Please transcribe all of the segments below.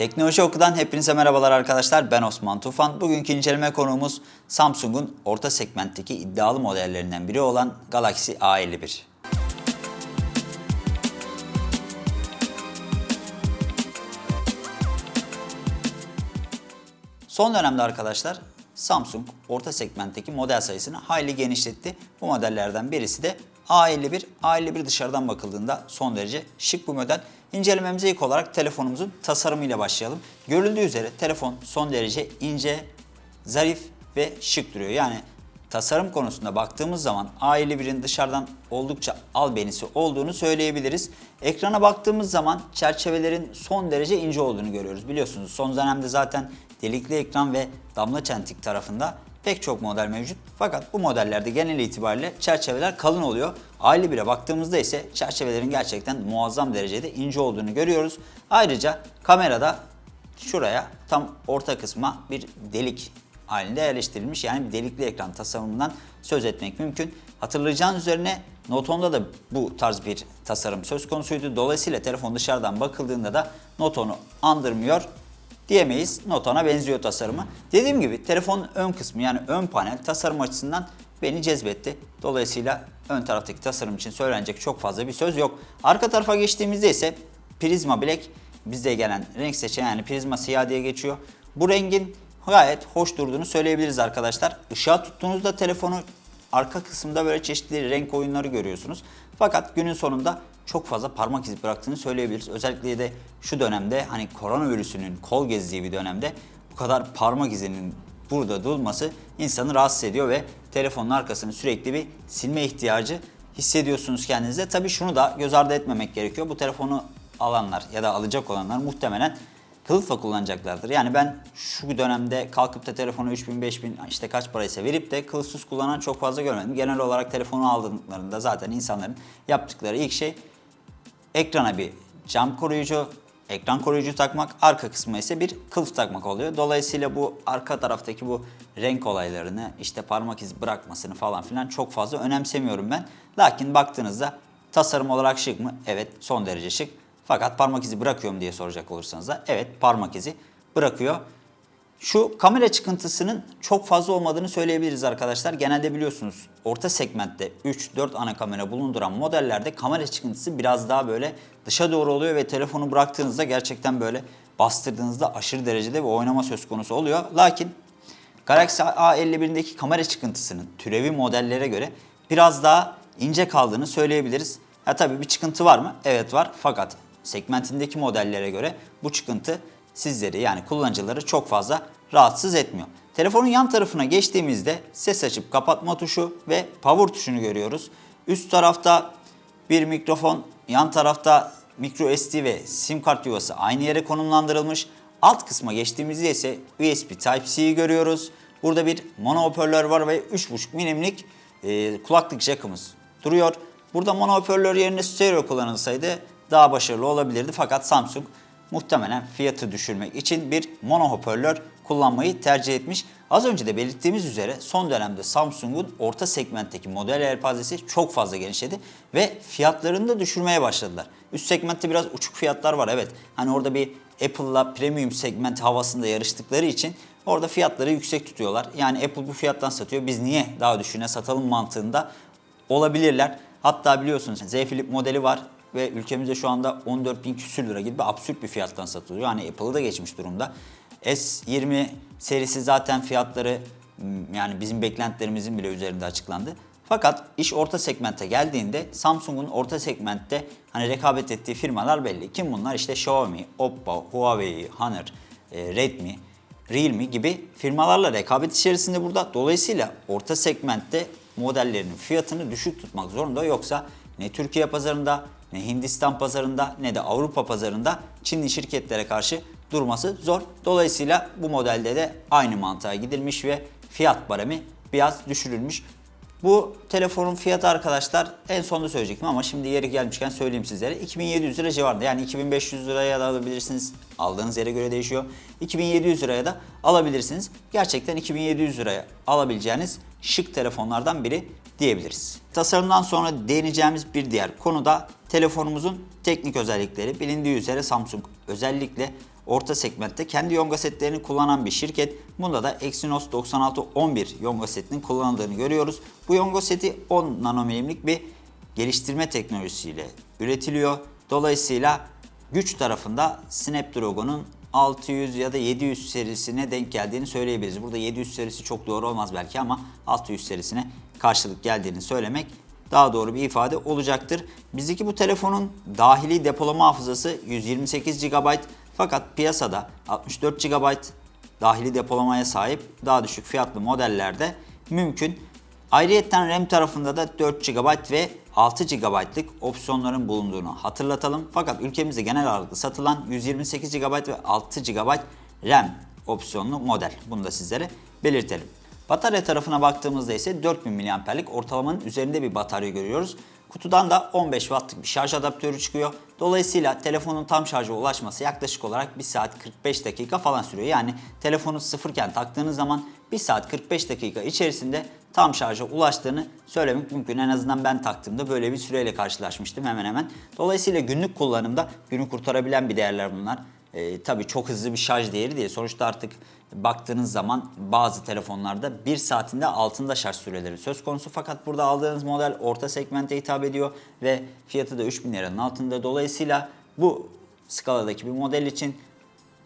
Teknoloji Oku'dan hepinize merhabalar arkadaşlar. Ben Osman Tufan. Bugünkü inceleme konuğumuz Samsung'un orta segmentteki iddialı modellerinden biri olan Galaxy A51. Son dönemde arkadaşlar Samsung orta segmentteki model sayısını hayli genişletti. Bu modellerden birisi de A51. A51 dışarıdan bakıldığında son derece şık bir model. İncelememize ilk olarak telefonumuzun tasarımıyla başlayalım. Görüldüğü üzere telefon son derece ince, zarif ve şık duruyor. Yani tasarım konusunda baktığımız zaman A51'in dışarıdan oldukça albenisi olduğunu söyleyebiliriz. Ekrana baktığımız zaman çerçevelerin son derece ince olduğunu görüyoruz. Biliyorsunuz son dönemde zaten delikli ekran ve damla çentik tarafında pek çok model mevcut. Fakat bu modellerde genel itibariyle çerçeveler kalın oluyor. A51'e baktığımızda ise çerçevelerin gerçekten muazzam derecede ince olduğunu görüyoruz. Ayrıca kamerada şuraya tam orta kısma bir delik halinde yerleştirilmiş. Yani bir delikli ekran tasarımından söz etmek mümkün. Hatırlayacağınız üzerine Note 10'da da bu tarz bir tasarım söz konusuydu. Dolayısıyla telefon dışarıdan bakıldığında da Note 10'u andırmıyor diyemeyiz. Note 10'a benziyor tasarımı. Dediğim gibi telefonun ön kısmı yani ön panel tasarım açısından beni cezbetti. Dolayısıyla ön taraftaki tasarım için söylenecek çok fazla bir söz yok. Arka tarafa geçtiğimizde ise Prisma Black bizde gelen renk seçeneği yani Prisma siyah diye geçiyor. Bu rengin gayet hoş durduğunu söyleyebiliriz arkadaşlar. Işığa tuttuğunuzda telefonu arka kısımda böyle çeşitli renk oyunları görüyorsunuz. Fakat günün sonunda çok fazla parmak izi bıraktığını söyleyebiliriz. Özellikle de şu dönemde hani koronavirüsünün kol gezdiği bir dönemde bu kadar parmak izinin burada durması insanı rahatsız ediyor ve telefonun arkasını sürekli bir silme ihtiyacı hissediyorsunuz kendinizde. Tabii şunu da göz ardı etmemek gerekiyor. Bu telefonu alanlar ya da alacak olanlar muhtemelen kılıfla kullanacaklardır. Yani ben şu dönemde kalkıp da telefonu 3000 5000 işte kaç paraysa verip de kılıfsız kullanan çok fazla görmedim. Genel olarak telefonu aldıklarında zaten insanların yaptıkları ilk şey ekrana bir cam koruyucu, ekran koruyucu takmak, arka kısmına ise bir kılıf takmak oluyor. Dolayısıyla bu arka taraftaki bu renk olaylarını, işte parmak izi bırakmasını falan filan çok fazla önemsemiyorum ben. Lakin baktığınızda tasarım olarak şık mı? Evet, son derece şık. Fakat parmak izi bırakıyor mu diye soracak olursanız da evet parmak izi bırakıyor. Şu kamera çıkıntısının çok fazla olmadığını söyleyebiliriz arkadaşlar. Genelde biliyorsunuz orta segmentte 3-4 ana kamera bulunduran modellerde kamera çıkıntısı biraz daha böyle dışa doğru oluyor ve telefonu bıraktığınızda gerçekten böyle bastırdığınızda aşırı derecede bir oynama söz konusu oluyor. Lakin Galaxy A51'deki kamera çıkıntısının türevi modellere göre biraz daha ince kaldığını söyleyebiliriz. Ha tabii bir çıkıntı var mı? Evet var. Fakat segmentindeki modellere göre bu çıkıntı sizleri yani kullanıcıları çok fazla rahatsız etmiyor. Telefonun yan tarafına geçtiğimizde ses açıp kapatma tuşu ve power tuşunu görüyoruz. Üst tarafta bir mikrofon, yan tarafta micro SD ve sim kart yuvası aynı yere konumlandırılmış. Alt kısma geçtiğimizde ise USB Type-C'yi görüyoruz. Burada bir mono hoparlör var ve 3.5 milimlik e, kulaklık jackımız duruyor. Burada mono hoparlör yerine stereo kullanılsaydı daha başarılı olabilirdi. Fakat Samsung muhtemelen fiyatı düşürmek için bir mono hoparlör kullanmayı tercih etmiş. Az önce de belirttiğimiz üzere son dönemde Samsung'un orta segmentteki model yelpazesi çok fazla genişledi ve fiyatlarını da düşürmeye başladılar. Üst segmentte biraz uçuk fiyatlar var evet. Hani orada bir Apple'la premium segment havasında yarıştıkları için orada fiyatları yüksek tutuyorlar. Yani Apple bu fiyattan satıyor biz niye daha düşüğüne satalım mantığında olabilirler. Hatta biliyorsunuz Z Flip modeli var ve ülkemizde şu anda 14 bin küsür lira gibi absürt bir fiyattan satılıyor. Yani Apple'ı da geçmiş durumda. S20 serisi zaten fiyatları yani bizim beklentilerimizin bile üzerinde açıklandı. Fakat iş orta segmente geldiğinde Samsung'un orta segmentte hani rekabet ettiği firmalar belli. Kim bunlar? İşte Xiaomi, Oppo, Huawei, Honor, Redmi, Realme gibi firmalarla rekabet içerisinde burada. Dolayısıyla orta segmentte modellerinin fiyatını düşük tutmak zorunda. Yoksa ne Türkiye pazarında ne Hindistan pazarında ne de Avrupa pazarında Çinli şirketlere karşı durması zor. Dolayısıyla bu modelde de aynı mantığa gidilmiş ve fiyat baremi biraz düşürülmüş. Bu telefonun fiyatı arkadaşlar en sonunda söyleyecektim ama şimdi yeri gelmişken söyleyeyim sizlere. 2700 lira civarında yani 2500 liraya da alabilirsiniz. Aldığınız yere göre değişiyor. 2700 liraya da alabilirsiniz. Gerçekten 2700 liraya alabileceğiniz şık telefonlardan biri diyebiliriz. Tasarımdan sonra değineceğimiz bir diğer konu da telefonumuzun teknik özellikleri. Bilindiği üzere Samsung özellikle orta segmentte kendi yonga setlerini kullanan bir şirket. Bunda da Exynos 9611 yonga setinin kullanıldığını görüyoruz. Bu yonga seti 10 nanomilimlik bir geliştirme teknolojisiyle üretiliyor. Dolayısıyla güç tarafında Snapdragon'un 600 ya da 700 serisine denk geldiğini söyleyebiliriz. Burada 700 serisi çok doğru olmaz belki ama 600 serisine karşılık geldiğini söylemek daha doğru bir ifade olacaktır. Bizdeki bu telefonun dahili depolama hafızası 128 GB fakat piyasada 64 GB dahili depolamaya sahip daha düşük fiyatlı modellerde mümkün. Ayrıyeten RAM tarafında da 4 GB ve 6 GB'lık opsiyonların bulunduğunu hatırlatalım. Fakat ülkemizde genel ağırlıklı satılan 128 GB ve 6 GB RAM opsiyonlu model. Bunu da sizlere belirtelim. Batarya tarafına baktığımızda ise 4000 mAh'lik ortalamanın üzerinde bir batarya görüyoruz. Kutudan da 15 Watt'lık bir şarj adaptörü çıkıyor. Dolayısıyla telefonun tam şarja ulaşması yaklaşık olarak 1 saat 45 dakika falan sürüyor. Yani telefonu sıfırken taktığınız zaman 1 saat 45 dakika içerisinde tam şarja ulaştığını söylemek mümkün. En azından ben taktığımda böyle bir süreyle karşılaşmıştım hemen hemen. Dolayısıyla günlük kullanımda günü kurtarabilen bir değerler bunlar. Ee, tabii çok hızlı bir şarj değeri değil. Sonuçta artık baktığınız zaman bazı telefonlarda 1 saatinde altında şarj süreleri söz konusu. Fakat burada aldığınız model orta segmente hitap ediyor ve fiyatı da 3000 liranın altında. Dolayısıyla bu skaladaki bir model için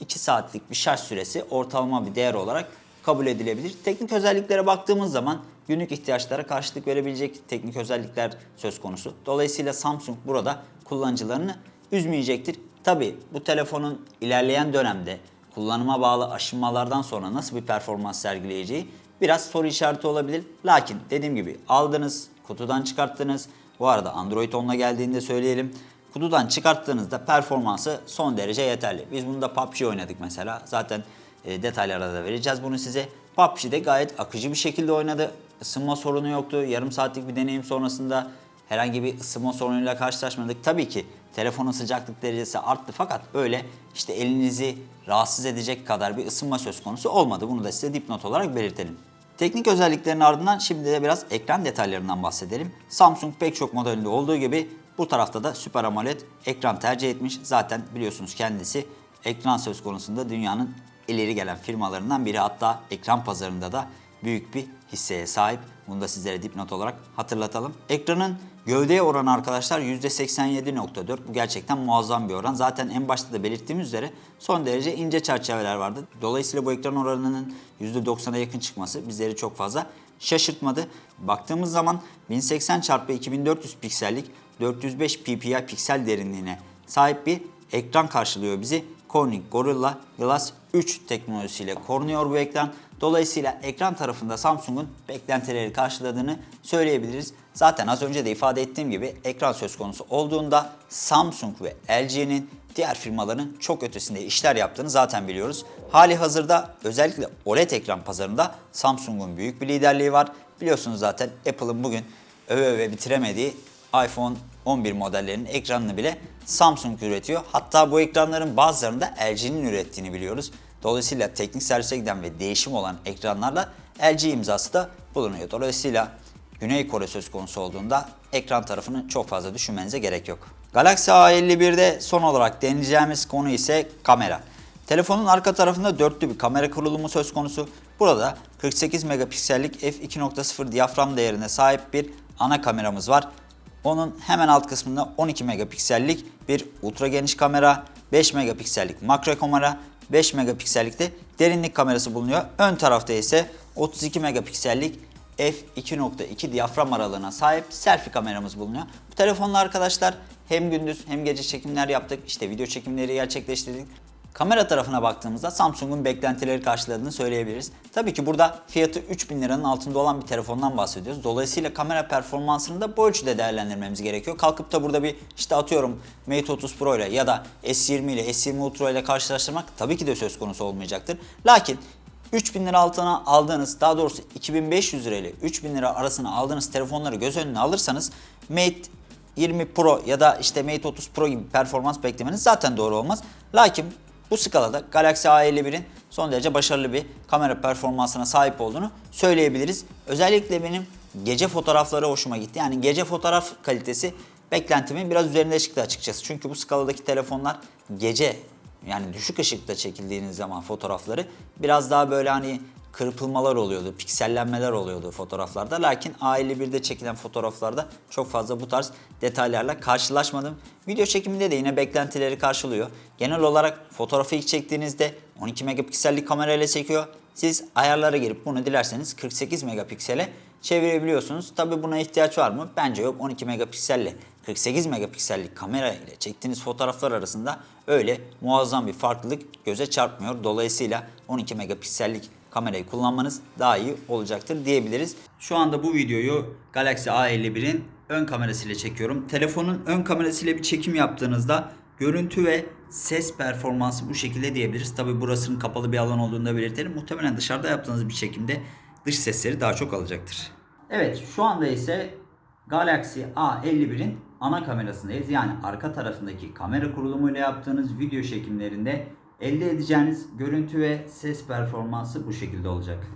2 saatlik bir şarj süresi ortalama bir değer olarak kabul edilebilir. Teknik özelliklere baktığımız zaman günlük ihtiyaçlara karşılık verebilecek teknik özellikler söz konusu. Dolayısıyla Samsung burada kullanıcılarını üzmeyecektir. Tabi bu telefonun ilerleyen dönemde kullanıma bağlı aşınmalardan sonra nasıl bir performans sergileyeceği biraz soru işareti olabilir. Lakin dediğim gibi aldınız, kutudan çıkarttınız. Bu arada Android 10'la geldiğinde söyleyelim. Kutudan çıkarttığınızda performansı son derece yeterli. Biz bunda PUBG oynadık mesela. Zaten e, detaylara da vereceğiz bunu size. PUBG'de gayet akıcı bir şekilde oynadı. Isınma sorunu yoktu. Yarım saatlik bir deneyim sonrasında herhangi bir ısınma sorunuyla karşılaşmadık. Tabii ki telefonun sıcaklık derecesi arttı fakat öyle işte elinizi rahatsız edecek kadar bir ısınma söz konusu olmadı. Bunu da size dipnot olarak belirtelim. Teknik özelliklerin ardından şimdi de biraz ekran detaylarından bahsedelim. Samsung pek çok modelinde olduğu gibi bu tarafta da Super AMOLED ekran tercih etmiş. Zaten biliyorsunuz kendisi ekran söz konusunda dünyanın ileri gelen firmalarından biri. Hatta ekran pazarında da büyük bir hisseye sahip. Bunu da sizlere dipnot olarak hatırlatalım. Ekranın gövdeye oranı arkadaşlar %87.4. Bu gerçekten muazzam bir oran. Zaten en başta da belirttiğimiz üzere son derece ince çerçeveler vardı. Dolayısıyla bu ekran oranının %90'a yakın çıkması bizleri çok fazla şaşırtmadı. Baktığımız zaman 1080 x 2400 piksellik 405 ppi piksel derinliğine sahip bir ekran karşılıyor bizi. Corning Gorilla Glass 3 teknolojisiyle korunuyor bu ekran. Dolayısıyla ekran tarafında Samsung'un beklentileri karşıladığını söyleyebiliriz. Zaten az önce de ifade ettiğim gibi ekran söz konusu olduğunda Samsung ve LG'nin diğer firmaların çok ötesinde işler yaptığını zaten biliyoruz. Hali hazırda özellikle OLED ekran pazarında Samsung'un büyük bir liderliği var. Biliyorsunuz zaten Apple'ın bugün öve öve bitiremediği iPhone 11 modellerinin ekranını bile Samsung üretiyor. Hatta bu ekranların bazılarını da LG'nin ürettiğini biliyoruz. Dolayısıyla teknik servise giden ve değişim olan ekranlarla LG imzası da bulunuyor. Dolayısıyla Güney Kore söz konusu olduğunda ekran tarafını çok fazla düşünmenize gerek yok. Galaxy A51'de son olarak deneyeceğimiz konu ise kamera. Telefonun arka tarafında dörtlü bir kamera kurulumu söz konusu. Burada 48 megapiksellik f2.0 diyafram değerine sahip bir ana kameramız var. Onun hemen alt kısmında 12 megapiksellik bir ultra geniş kamera, 5 megapiksellik makro kamera, 5 megapiksellik de derinlik kamerası bulunuyor. Ön tarafta ise 32 megapiksellik f2.2 diyafram aralığına sahip selfie kameramız bulunuyor. Bu telefonla arkadaşlar hem gündüz hem gece çekimler yaptık. İşte video çekimleri gerçekleştirdik. Kamera tarafına baktığımızda Samsung'un beklentileri karşıladığını söyleyebiliriz. Tabii ki burada fiyatı 3000 liranın altında olan bir telefondan bahsediyoruz. Dolayısıyla kamera performansını da bu ölçüde değerlendirmemiz gerekiyor. Kalkıp da burada bir işte atıyorum Mate 30 Pro ile ya da S20 ile S20 Ultra ile karşılaştırmak tabii ki de söz konusu olmayacaktır. Lakin 3000 lira altına aldığınız daha doğrusu 2500 lira ile 3000 lira arasına aldığınız telefonları göz önüne alırsanız Mate 20 Pro ya da işte Mate 30 Pro gibi performans beklemeniz zaten doğru olmaz. Lakin bu skalada Galaxy A51'in son derece başarılı bir kamera performansına sahip olduğunu söyleyebiliriz. Özellikle benim gece fotoğrafları hoşuma gitti. Yani gece fotoğraf kalitesi beklentimin biraz üzerinde çıktı açıkçası. Çünkü bu skaladaki telefonlar gece yani düşük ışıkta çekildiğiniz zaman fotoğrafları biraz daha böyle hani kırpılmalar oluyordu, piksellenmeler oluyordu fotoğraflarda. Lakin A51'de çekilen fotoğraflarda çok fazla bu tarz detaylarla karşılaşmadım. Video çekiminde de yine beklentileri karşılıyor. Genel olarak fotoğrafı ilk çektiğinizde 12 megapiksellik kamerayla çekiyor. Siz ayarlara girip bunu dilerseniz 48 megapiksele çevirebiliyorsunuz. Tabi buna ihtiyaç var mı? Bence yok. 12 megapikselle 48 megapiksellik kamera ile çektiğiniz fotoğraflar arasında öyle muazzam bir farklılık göze çarpmıyor. Dolayısıyla 12 megapiksellik kamerayı kullanmanız daha iyi olacaktır diyebiliriz. Şu anda bu videoyu Galaxy A51'in ön kamerasıyla çekiyorum. Telefonun ön kamerasıyla bir çekim yaptığınızda görüntü ve ses performansı bu şekilde diyebiliriz. Tabi burasının kapalı bir alan olduğunu da belirtelim. Muhtemelen dışarıda yaptığınız bir çekimde dış sesleri daha çok alacaktır. Evet şu anda ise Galaxy A51'in ana kamerasındayız. Yani arka tarafındaki kamera kurulumuyla yaptığınız video çekimlerinde elde edeceğiniz görüntü ve ses performansı bu şekilde olacak.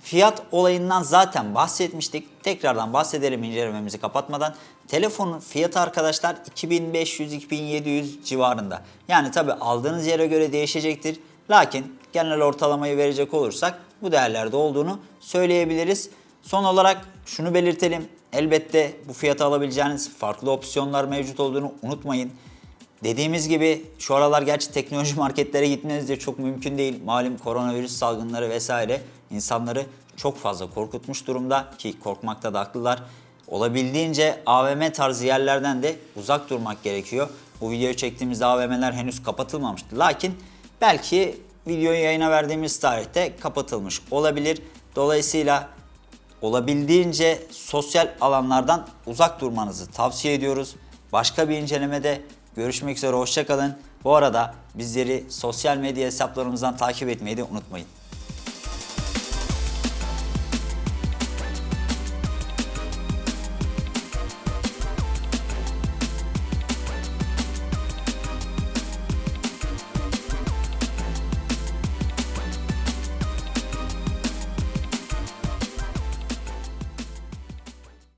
Fiyat olayından zaten bahsetmiştik. Tekrardan bahsedelim incelememizi kapatmadan. Telefonun fiyatı arkadaşlar 2500-2700 civarında. Yani tabi aldığınız yere göre değişecektir. Lakin genel ortalamayı verecek olursak bu değerlerde olduğunu söyleyebiliriz. Son olarak şunu belirtelim. Elbette bu fiyata alabileceğiniz farklı opsiyonlar mevcut olduğunu unutmayın. Dediğimiz gibi şu aralar gerçi teknoloji marketlere gitmeniz de çok mümkün değil. Malum koronavirüs salgınları vesaire insanları çok fazla korkutmuş durumda ki korkmakta da haklılar. Olabildiğince AVM tarzı yerlerden de uzak durmak gerekiyor. Bu videoyu çektiğimizde AVM'ler henüz kapatılmamıştı. Lakin belki videoyu yayına verdiğimiz tarihte kapatılmış olabilir. Dolayısıyla olabildiğince sosyal alanlardan uzak durmanızı tavsiye ediyoruz. Başka bir incelemede görüşmek üzere hoşçakalın. Bu arada bizleri sosyal medya hesaplarımızdan takip etmeyi de unutmayın.